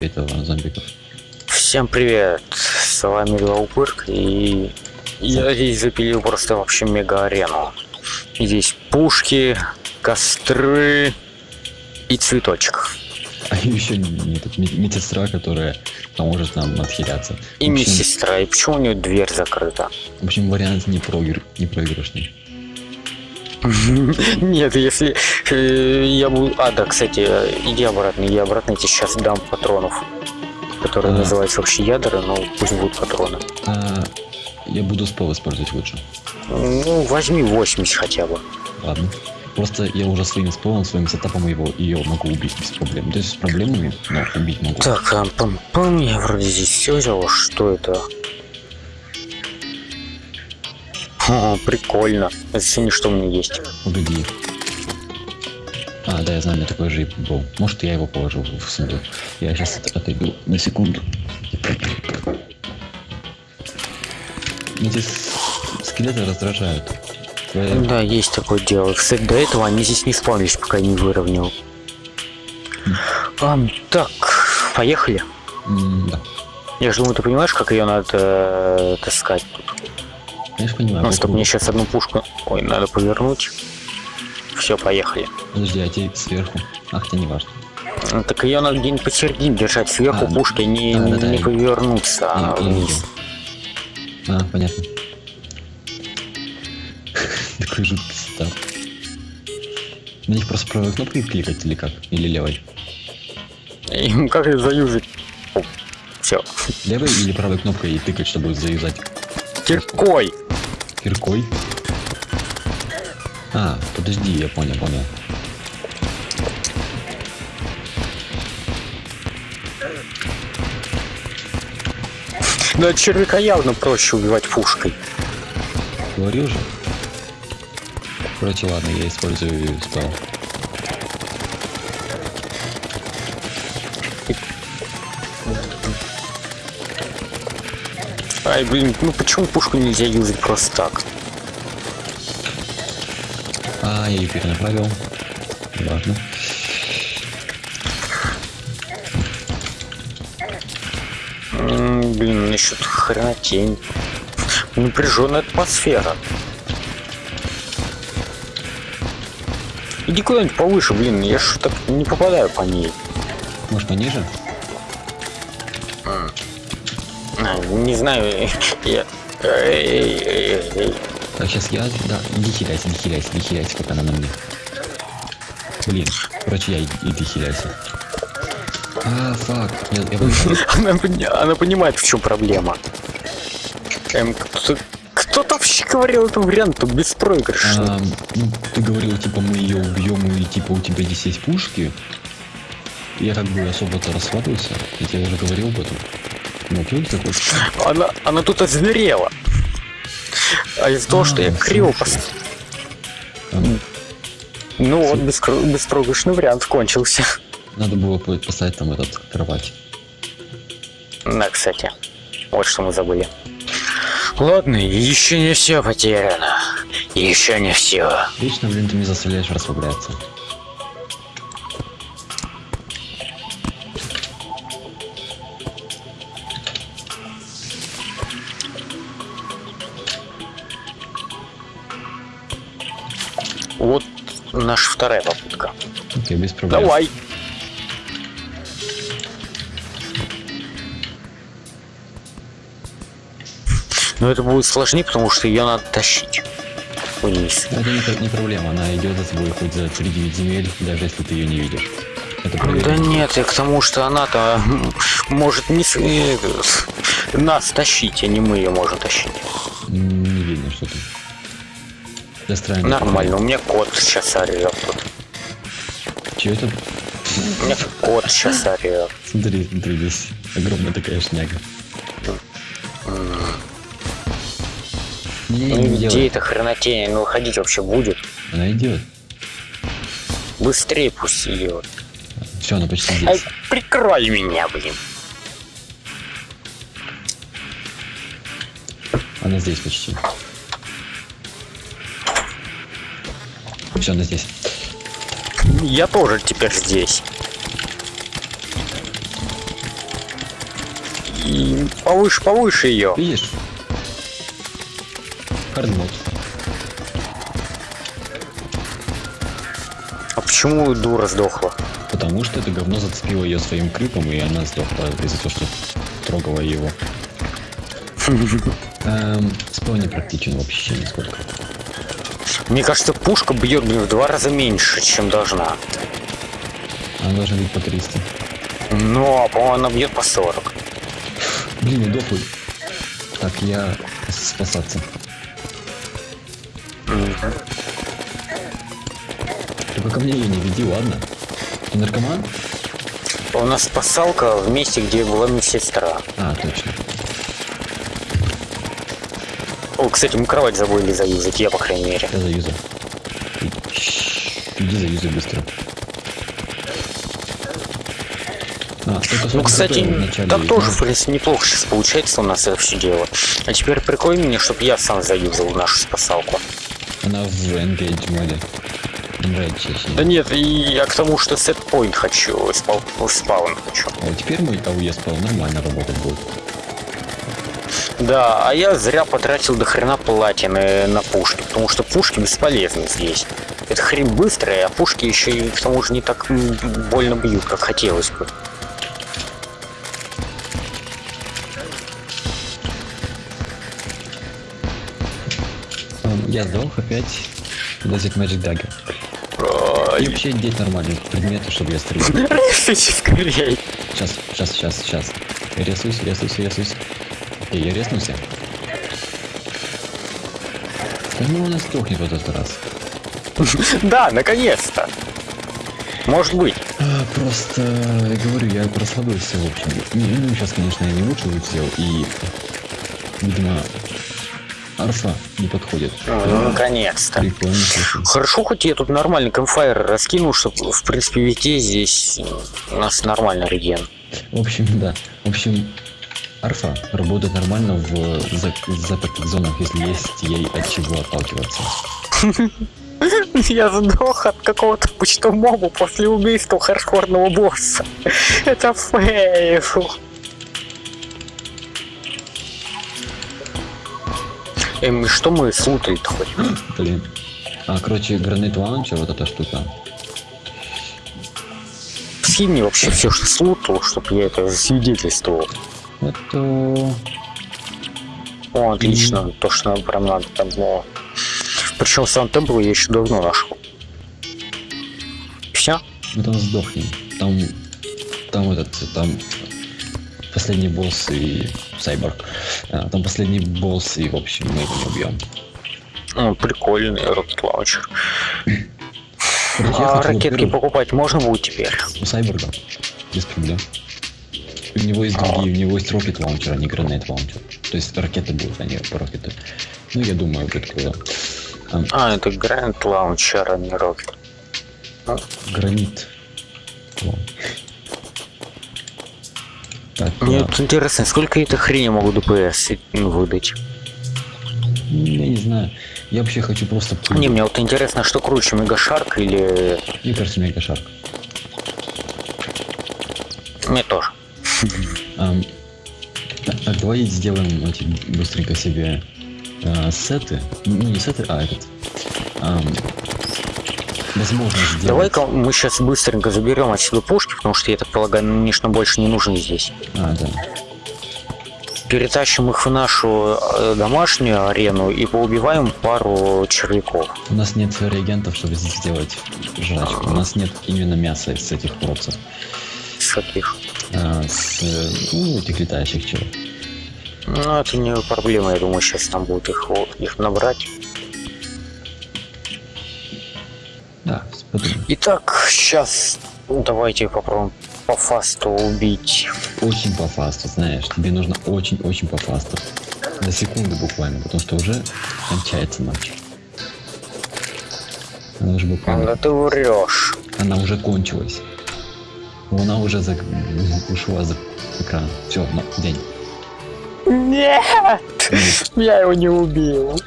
этого зомбиков. Всем привет, с вами Лаупырк, и я здесь запилил просто вообще мега-арену. Здесь пушки, костры и цветочек. А еще не- этот мед- медсестра, которая поможет нам отхиляться. И медсестра, и почему у нее дверь закрыта? В общем, вариант не, проигр... не проигрышный. Нет, если э, я буду... А, да, кстати, иди обратно, иди обратно, я тебе сейчас дам патронов. Которые называются вообще ядра, но пусть будут патроны. А, я буду спел использовать лучше. Ну, возьми 80 хотя бы. Ладно. Просто я уже своим спелом, своим сетапом его ее могу убить без проблем. То есть с проблемами, но убить могу. Так, а, пам пам я вроде здесь все взял. Что это? О, прикольно. Зацени, что у меня есть. Убеги. А, да, я знаю, у меня такой же был. Может, я его положил в сундук. Я сейчас отойду на секунду. Эти скелеты раздражают. Твоя- Да, есть такое дело. Кстати, до этого они здесь не спавнились, пока я не выровнял. А, так, поехали. Да. Я же думаю, ты понимаешь, как ее надо э, таскать. Конечно, понимаю. Ну, попробуй. мне сейчас одну пушку... Ой, надо повернуть. Все, поехали. Подожди, а те сверху? Ах, тебе не важно. Ну, Так ее надо где-нибудь посередине держать. Сверху А, пушки не, да, да, да, не я- повернуться а Я- я вниз. А, понятно. Такой жуткий сетап. На них просто правой кнопкой кликать или как? Или левой? И как это заюзать? Все. Левой или правой кнопкой и тыкать, чтобы заюзать? Киркой. Киркой? А, подожди, я понял, понял. Да червяка явно проще убивать пушкой. Говорил же. Короче, ладно, я использую спел. Ай, блин, ну почему пушку нельзя юзать просто так? А, я ее перенаправил. Важно. М, блин, насчет хренотень. Напряженная атмосфера. Иди куда-нибудь повыше, блин, я так не попадаю по ней. Может, пониже? А, не знаю, я... Эй, эй, эй. Так, сейчас я... Да, иди хиляйся, иди хиляйся, иди хиляйся, пока она на мне. Блин, короче, я иди, хиляйся. А, фак, я, я выиграл. Она, пони- она понимает, в чем проблема. Эм, кто, кто-то вообще говорил этот вариант, тут беспроигрышный. А, ну, ты говорил, типа, мы ее убьем, и типа у тебя здесь есть пушки. Я как бы особо-то расслабился. Я тебе уже говорил об этом. Она, она тут озверела. А из-за того, что я А, криво слушай. пос... А, Ну вот, беспроигрышный вариант кончился. Надо было по- поставить там этот кровать. Да, кстати. Вот что мы забыли. Ладно, еще не все потеряно. Еще не все. Вечно, блин, ты не заставляешь расслабляться. Наша вторая попытка. Окей, без проблем. Давай. Но это будет сложнее, потому что ее надо тащить вниз. Это не, не проблема, она идет за тобой хоть за 3-9 земель, даже если ты ее не видишь. Это Да нет, и к тому, что она-то может не с- э, нас тащить, а не мы ее можем тащить. Не видно, что ты. Странно. Нормально, у меня кот сейчас орет. Че это? У меня кот сейчас орет. Смотри, смотри, здесь огромная такая шняга. Не, Ну где делай. эта хренотень? Ну выходить вообще будет? Она идет. Быстрее пусть идет. Все, она почти Ай, здесь. прикрой меня, блин. Она здесь почти. Она здесь. Я тоже теперь здесь. И повыше, повыше ее. Видишь? Хардмод. А почему дура сдохла? Потому что это говно зацепило ее своим крипом, и она сдохла из-за того, что трогала его. Эм, спал не практичен вообще нисколько. Мне кажется, пушка бьет блин, в два раза меньше, чем должна. Она должна быть по 300. Ну, а по-моему, она бьет по 40. Блин, я дохлый. Так, я спасаться. Только ко мне ее не веди, ладно? Ты наркоман? У нас спасалка в месте, где была медсестра. А, точно. О, кстати, мы кровать забыли заюзать, я, по крайней мере. Я заюзал. Иди заюзай быстро. А, Ну, кстати, так тоже, игры? в принципе, неплохо сейчас получается у нас это все дело. А теперь прикрой меня, чтобы я сам заюзал нашу спасалку. Она в Engage моде. Да нет, и я к тому, что сетпоинт хочу, спал, спаун хочу. А вот теперь мой АУЕ спал нормально работать будет. Да, а я зря потратил до хрена платины на пушки, потому что пушки бесполезны здесь. Это хрень быстрая, а пушки еще и к тому же не так больно бьют, как хотелось бы. Я сдох опять. Дозит Magic Dagger. И вообще деть нормальные предметы, чтобы я стрелял. Сейчас, сейчас, сейчас, сейчас. Я рисуюсь, рисуюсь, Эй, я реснулся. Да ну он сдохнет в этот раз. Да, наконец-то. Может быть. А, просто, я говорю, я расслабился, в общем. Ну, сейчас, конечно, я не лучше взял, и, видимо, арфа не подходит. Ну, наконец-то. Хорошо, хоть я тут нормальный камфайр раскинул, чтобы, в принципе, везде здесь у нас нормальный реген. В общем, да. В общем, арфа работает нормально в за- запертых зонах, если есть ей от чего отталкиваться. Я сдох от какого-то почтового моба после убийства хардкорного босса. Это fail. Эм, что мы слутали-то хоть? Блин. А, короче, grenade launcher, вот эта штука. Скинь мне вообще все, что слутал, чтобы я это засвидетельствовал. Это... О, отлично, то, что нам прям надо там было. Причем сам тембл я еще давно нашел. Все? Мы там сдохнем. Там... Там этот... Там... Последний босс и... Сайборг. А, там последний босс и, в общем, мы его не убьем. О, прикольный рокет лаунчер. А ракетки покупать можно будет теперь? У Сайборга. Без проблем. У него есть другие, у него есть rocket launcher, а не grenade launcher. То есть ракеты будут, а не рокеты. Ну, я думаю, будет круто. А, А, это grenade launcher, а не rocket. grenade. Вау. Так, Мне вот интересно, сколько этой хрени могу DPS ну, выдать? я не знаю. Я вообще хочу просто... Не, мне вот интересно, что круче, Мегашарк или... Мне кажется, мега шарк. Мне тоже. Ам, так, давай сделаем эти быстренько себе а, сеты. Ну, не сеты, а этот. Ам, возможно сделать. Давай-ка мы сейчас быстренько заберем отсюда пушки, потому что, я так полагаю, конечно, больше не нужны здесь. А, да. Перетащим их в нашу э, домашнюю арену и поубиваем пару червяков. У нас нет реагентов, чтобы здесь сделать жрачку. У нас нет именно мяса из этих уродцев. С каких? А, с ну, этих летающих чего. Ну, это не проблема, я думаю, сейчас там будет их, их набрать. Да, подумай. Итак, сейчас давайте попробуем по фасту убить. Очень по фасту, знаешь. Тебе нужно очень-очень по фасту. За секунду буквально, потому что уже кончается матч. Она уже буквально... Да ты врешь. Она уже кончилась. Она уже за... ушла за экран. Все, на день. Нет! Я его не убил.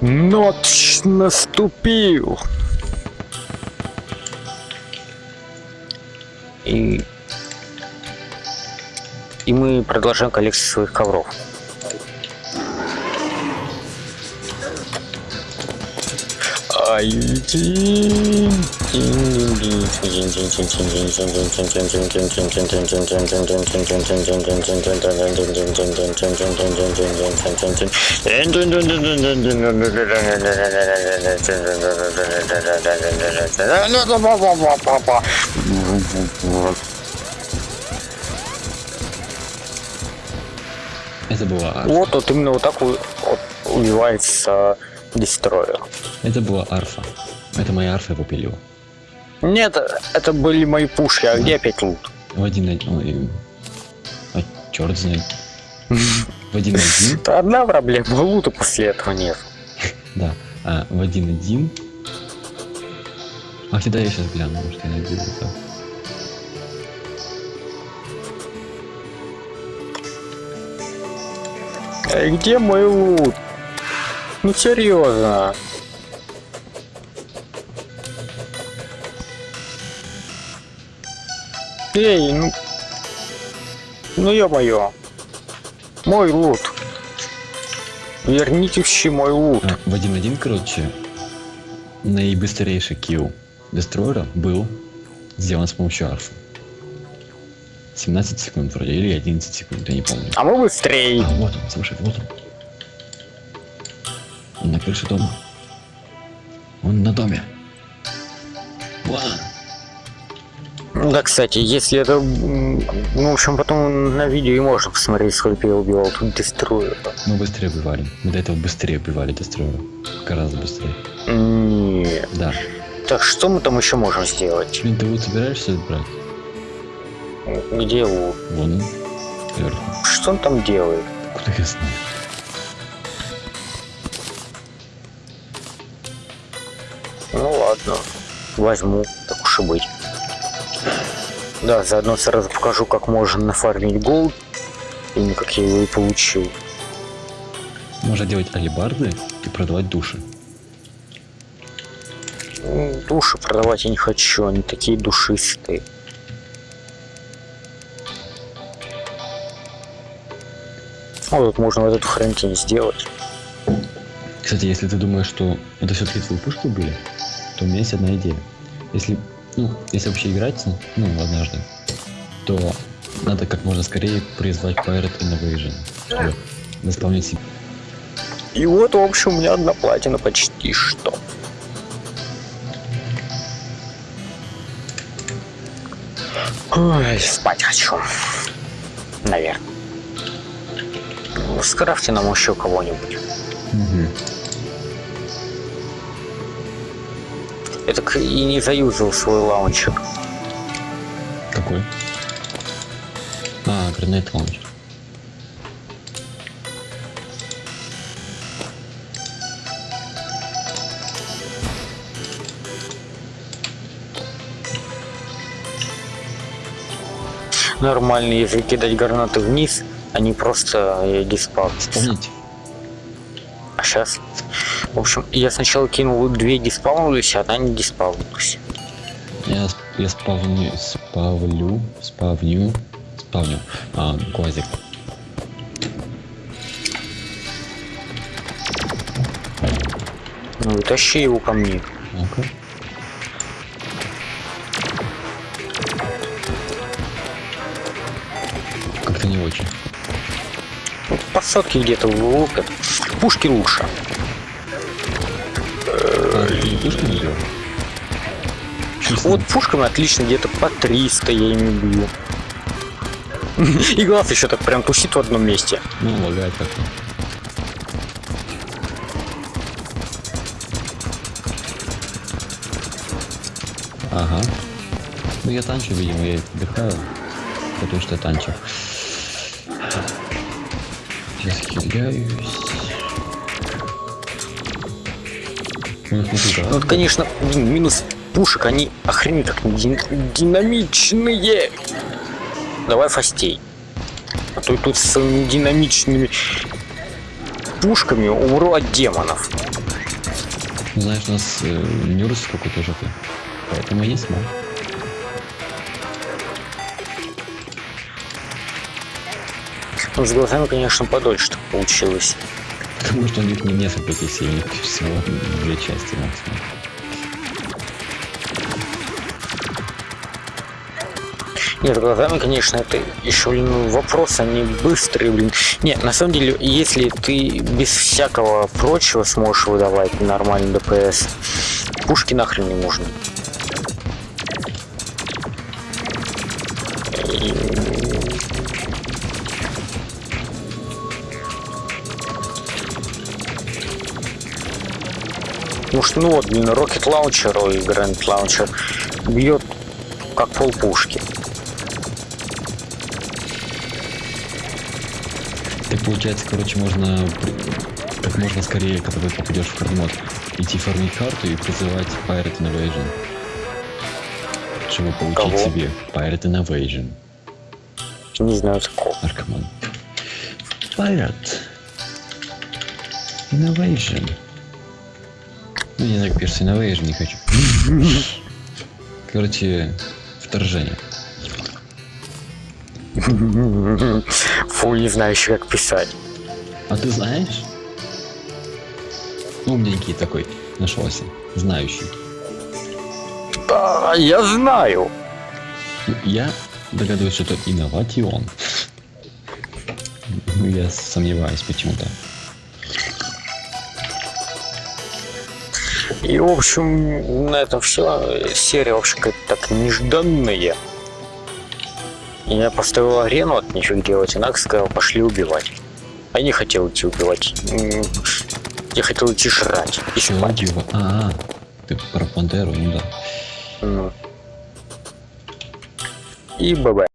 Ночь наступил. И и мы продолжаем коллекцию своих ковров. Это арфа. Вот, вот именно вот так убивается дестройер. Это была арфа. Это моя арфа его пилила. Нет, это были мои пушки, а где опять лут? В один один... А черт знает. В один один, одна проблема, лута после этого нет. да. А, в один один. А куда я сейчас гляну, может я найду это. Эй, где мой лут? Ну серьезно. Эй, ну... Ну ё-моё. Мой лут. Верните все мой лут. А, в один один, короче, наибыстрейший килл Дестройера был сделан с помощью арфы. 17 секунд вроде, или 11 секунд, я не помню. А мы быстрее. А, вот он, слушай, вот он. Он на крыше дома. Он на доме. Он. Да, кстати, если это... Ну, в общем, потом на видео и можно посмотреть, сколько я убивал тут дестройера. Мы быстрее убивали. Мы до этого быстрее убивали Дестройера. Гораздо быстрее. Нет. Да. Так, что мы там еще можем сделать? Блин, ты вот собираешься брать? Где лут? Вон он. Вверху. Что он там делает? Куда я знаю? Ну ладно, возьму, так уж и быть. Да, заодно сразу покажу, как можно нафармить голд. Именно как я его и получил. Можно делать алибарды и продавать души. Души продавать я не хочу, они такие душистые. Вот можно вот эту хрентень сделать. Кстати, если ты думаешь, что это все-таки твои пушки были, то у меня есть одна идея. Если, ну, если вообще играть, ну, однажды, то надо как можно скорее призвать Pirate Innovation, чтобы заполнить себе. И вот, в общем, у меня одна платина почти что. Ой, спать хочу. Наверное. Скрафьте нам еще кого-нибудь. Я так и не заюзал свой лаунчер. Какой? А, гранат лаунчер. Нормально, если кидать гранаты вниз, они просто э, диспаунятся. Вспомните. А сейчас... В общем, я сначала кинул две диспаунулись, а одна не диспаунулась. Я, я спавню, спавлю, спавню, спавню, а, глазик. Ну, тащи его ко мне. Ну-ка. Как-то не очень. Ну, Посадки где-то лупят. Пушки лучше. Не пушками? Честно? Вот пушками отлично, где-то по 300 я ими бью. И глаз еще так прям тусит в одном месте. Ну, лагает как-то. Ага. Ну я танчу, видимо, я отдыхаю. Потому что я танчу. Сейчас Ну, смотри, да. Ну, конечно, блин, минус пушек, они охренеть как дин- динамичные. Давай фастей. А то тут с динамичными пушками умру от демонов. Знаешь, у нас э, Нюрс какой-то жопы. Поэтому есть маг. Ну, с глазами, конечно, подольше так получилось. Потому что у них не несколько них всего две части максимум. Нет, глазами, конечно, это еще, блин, вопрос, они быстрые, блин. Нет, на самом деле, если ты без всякого прочего сможешь выдавать нормальный ДПС, пушки нахрен не нужны. Что, ну вот, блин, Rocket Launcher и Grand Launcher бьет как полпушки. Так получается, короче, можно как можно скорее, когда ты попадешь в хардмод, идти фармить карту и призывать Pirate Invasion. Чтобы получить Кого? себе Pirate Invasion. Не знаю такого. Наркоман. Pirate Invasion. Ну, не знаю, как пишется Invasion, не хочу. Короче, вторжение. Фу, не знаю еще как писать. А ты знаешь? Умненький такой нашелся, знающий. Да, я знаю. Ну, Я догадываюсь, что это. Ну, Я сомневаюсь почему-то. И, в общем, на этом все. Серия вообще какая-то так нежданная. Я поставил арену от ничего делать, и Накс сказал, пошли убивать. А я не хотел идти убивать. Я хотел идти жрать и спать. Дива? А, ты про Пантеру, ну да. Ну. И ББ.